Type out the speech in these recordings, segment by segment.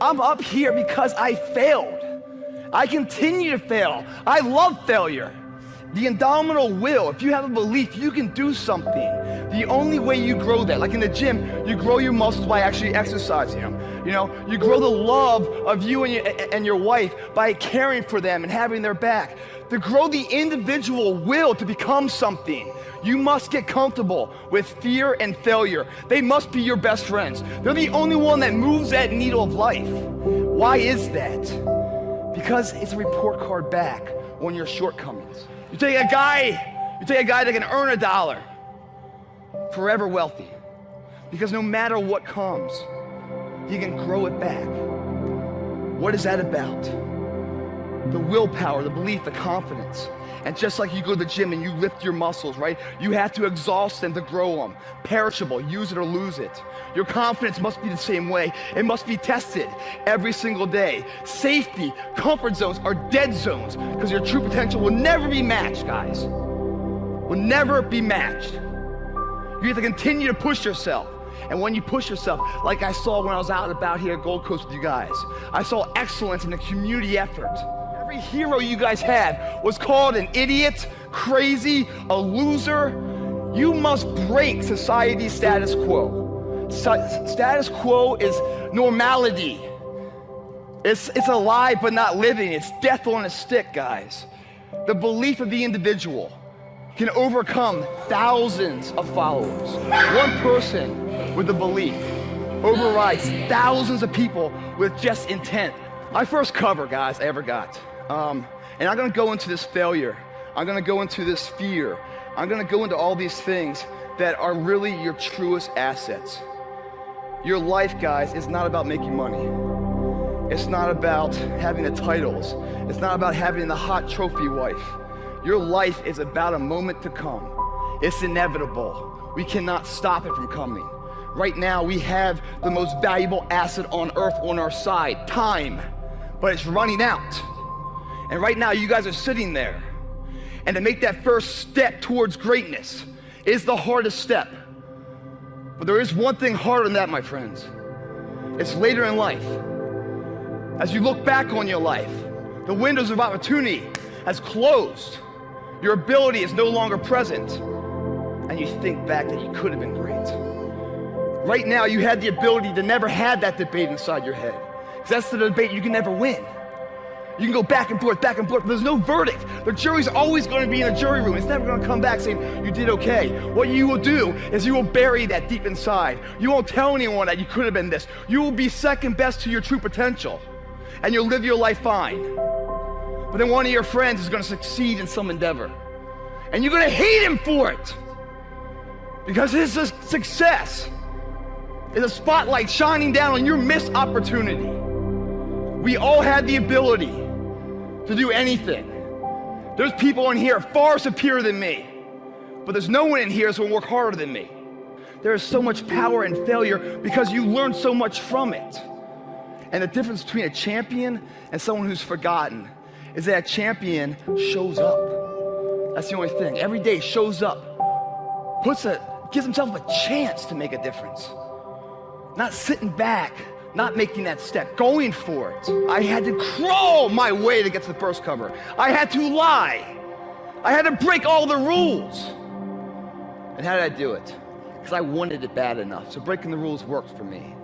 I'm up here because I failed. I continue to fail. I love failure. The indomitable will, if you have a belief you can do something, the only way you grow that, like in the gym, you grow your muscles by actually exercising them. You know, you grow the love of you and your, and your wife by caring for them and having their back. To grow the individual will to become something, you must get comfortable with fear and failure. They must be your best friends. They're the only one that moves that needle of life. Why is that? Because it's a report card back on your shortcomings. You take a guy, you take a guy that can earn a dollar, forever wealthy. Because no matter what comes, he can grow it back. What is that about? The willpower, the belief, the confidence. And just like you go to the gym and you lift your muscles, right? You have to exhaust them to grow them. Perishable, use it or lose it. Your confidence must be the same way. It must be tested every single day. Safety, comfort zones are dead zones because your true potential will never be matched, guys. Will never be matched. You have to continue to push yourself. And when you push yourself, like I saw when I was out and about here at Gold Coast with you guys, I saw excellence in the community effort. Every hero you guys had was called an idiot, crazy, a loser. You must break society's status quo. status quo is normality. It's, it's alive but not living. It's death on a stick, guys. The belief of the individual can overcome thousands of followers. One person with a belief overrides thousands of people with just intent. My first cover, guys, I ever got. Um, and I'm gonna go into this failure. I'm gonna go into this fear. I'm gonna go into all these things that are really your truest assets. Your life, guys, is not about making money. It's not about having the titles. It's not about having the hot trophy wife. Your life is about a moment to come. It's inevitable. We cannot stop it from coming. Right now, we have the most valuable asset on earth on our side, time, but it's running out. And right now, you guys are sitting there. And to make that first step towards greatness is the hardest step. But there is one thing harder than that, my friends. It's later in life. As you look back on your life, the windows of opportunity has closed. Your ability is no longer present. And you think back that you could have been great. Right now, you had the ability to never have that debate inside your head. Because that's the debate you can never win. You can go back and forth, back and forth, there's no verdict. The jury's always going to be in the jury room. It's never going to come back saying, you did okay. What you will do is you will bury that deep inside. You won't tell anyone that you could have been this. You will be second best to your true potential, and you'll live your life fine. But then one of your friends is going to succeed in some endeavor, and you're going to hate him for it because his success is a spotlight shining down on your missed opportunity. We all had the ability to do anything. There's people in here far superior than me, but there's no one in here that's gonna work harder than me. There is so much power in failure because you learn so much from it. And the difference between a champion and someone who's forgotten is that champion shows up. That's the only thing. Every day shows up, puts a, gives himself a chance to make a difference. Not sitting back not making that step, going for it. I had to crawl my way to get to the first cover. I had to lie. I had to break all the rules. And how did I do it? Because I wanted it bad enough. So breaking the rules worked for me.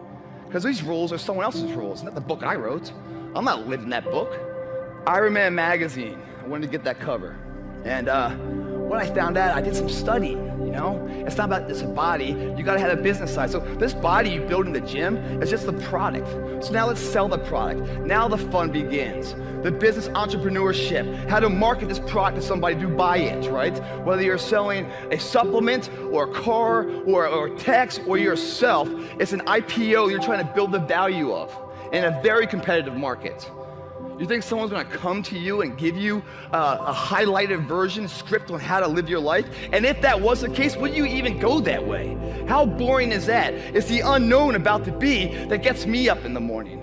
Because these rules are someone else's rules, not the book I wrote. I'm not living that book. Iron Man magazine. I wanted to get that cover. And uh, when I found out, I did some studying you know? It's not about this body. You got to have a business side. So this body you build in the gym is just the product. So now let's sell the product. Now the fun begins. The business entrepreneurship, how to market this product to somebody to buy it, right? Whether you're selling a supplement or a car or, or text or yourself, it's an IPO you're trying to build the value of in a very competitive market. You think someone's gonna come to you and give you uh, a highlighted version, script on how to live your life? And if that was the case, would you even go that way? How boring is that? It's the unknown about to be that gets me up in the morning.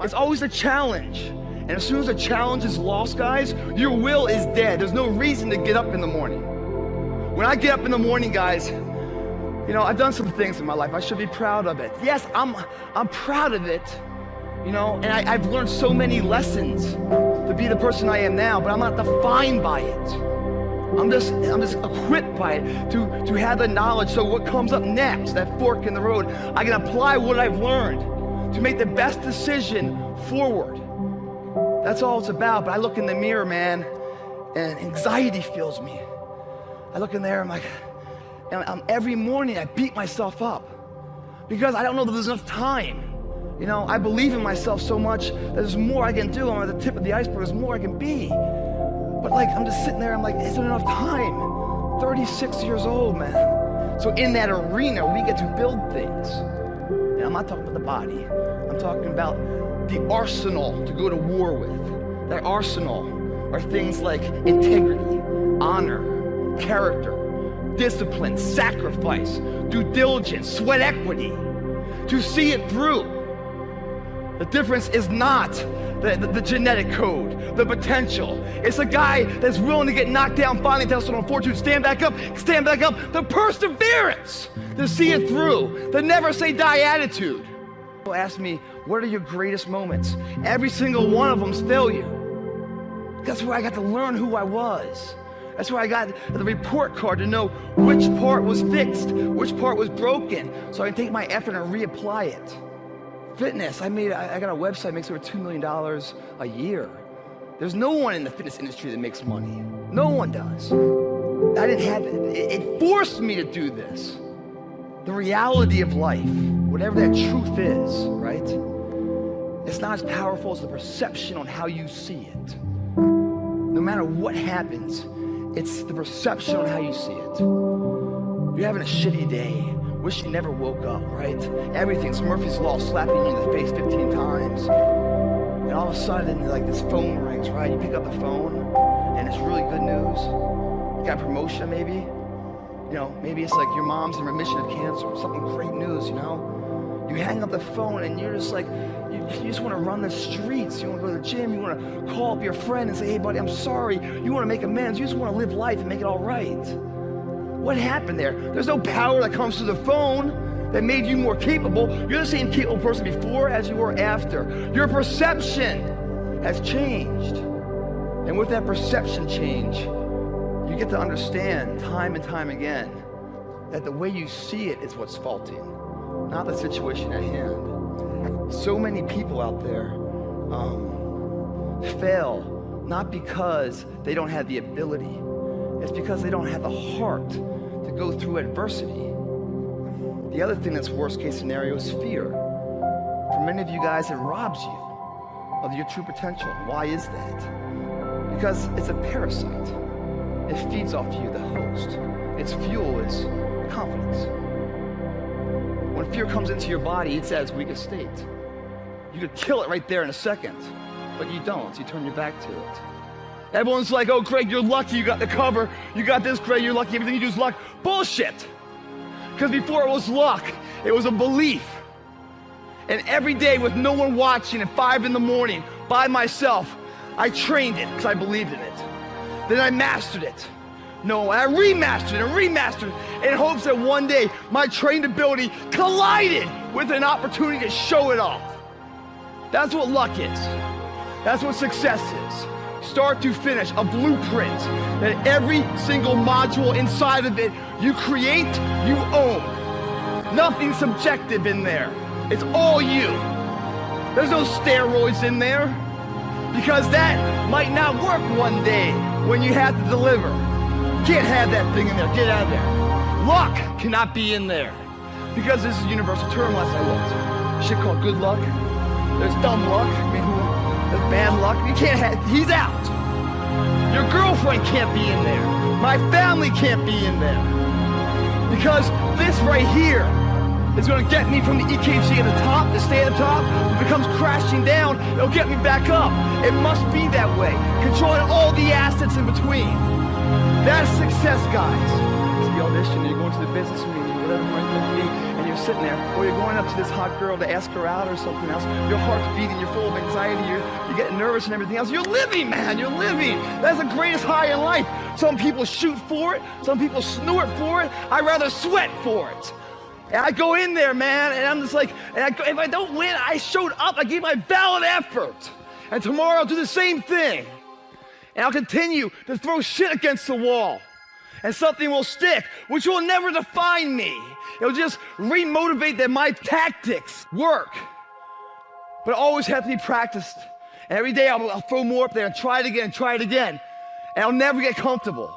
It's always a challenge. And as soon as a challenge is lost, guys, your will is dead. There's no reason to get up in the morning. When I get up in the morning, guys, you know, I've done some things in my life. I should be proud of it. Yes, I'm, I'm proud of it You know, and I, I've learned so many lessons to be the person I am now, but I'm not defined by it. I'm just, I'm just equipped by it to, to have the knowledge so what comes up next, that fork in the road, I can apply what I've learned to make the best decision forward. That's all it's about. But I look in the mirror, man, and anxiety fills me. I look in there, I'm like, and I'm, every morning I beat myself up because I don't know that there's enough time. You know, I believe in myself so much that there's more I can do. I'm at the tip of the iceberg, there's more I can be. But like, I'm just sitting there, I'm like, is there enough time? 36 years old, man. So in that arena, we get to build things. And I'm not talking about the body. I'm talking about the arsenal to go to war with. That arsenal are things like integrity, honor, character, discipline, sacrifice, due diligence, sweat equity, to see it through. The difference is not the, the, the, genetic code, the potential. It's a guy that's willing to get knocked down, finally tested on fortune, stand back up, stand back up, the perseverance to see it through, the never say die attitude. People ask me, what are your greatest moments? Every single one of them's failure. That's where I got to learn who I was. That's where I got the report card to know which part was fixed, which part was broken, so I can take my effort and reapply it fitness. I made, I, got a website makes over $2 million a year. There's no one in the fitness industry that makes money. No one does. I didn't have it. It forced me to do this. The reality of life, whatever that truth is, right? It's not as powerful as the perception on how you see it. No matter what happens, it's the perception on how you see it. You're having a shitty day wish you never woke up, right? Everything's Murphy's Law slapping you in the face 15 times. And all of a sudden, like this phone rings, right? You pick up the phone, and it's really good news. You got promotion, maybe. You know, maybe it's like your mom's in remission of cancer, something great news, you know? You hang up the phone and you're just like, you, you just want to run the streets. You want to go to the gym. You want to call up your friend and say, hey, buddy, I'm sorry. You want to make amends. You just want to live life and make it all right. What happened there? There's no power that comes through the phone that made you more capable. You're the same capable person before as you were after. Your perception has changed. And with that perception change, you get to understand time and time again that the way you see it is what's faulty, not the situation at hand. So many people out there um, fail not because they don't have the ability, it's because they don't have the heart to go through adversity. The other thing that's worst case scenario is fear. For many of you guys, it robs you of your true potential. Why is that? Because it's a parasite. It feeds off you, the host. Its fuel is confidence. When fear comes into your body, it's at its weakest state. You could kill it right there in a second, but you don't. You turn your back to it. Everyone's like, oh, Greg, you're lucky you got the cover. You got this, Greg, you're lucky. Everything you do is luck. Bullshit. Because before it was luck, it was a belief. And every day with no one watching at five in the morning by myself, I trained it because I believed in it. Then I mastered it. No, I remastered it and remastered it in hopes that one day my trained ability collided with an opportunity to show it off. That's what luck is. That's what success is start to finish, a blueprint that every single module inside of it you create, you own. Nothing subjective in there. It's all you. There's no steroids in there because that might not work one day when you have to deliver. Can't have that thing in there. Get out of there. Luck cannot be in there because this is a universal term last I looked. Shit called good luck. There's dumb luck. That's bad luck. You can't have, he's out. Your girlfriend can't be in there. My family can't be in there. Because this right here is going to get me from the EKG at the top, to stay at the top. If it comes crashing down, it'll get me back up. It must be that way. Controlling all the assets in between. That's success, guys. It's the audition, you're going to the business meeting, be you're sitting there, or you're going up to this hot girl to ask her out or something else, your heart's beating, you're full of anxiety, you're, you're getting nervous and everything else. You're living, man, you're living. That's the greatest high in life. Some people shoot for it, some people snort for it. I rather sweat for it. And I go in there, man, and I'm just like, and I, if I don't win, I showed up. I gave my valid effort. And tomorrow I'll do the same thing. And I'll continue to throw shit against the wall. And something will stick, which will never define me. It'll just remotivate that my tactics work. But it always have to be practiced. And every day I'll, I'll throw more up there and try it again, and try it again. And I'll never get comfortable.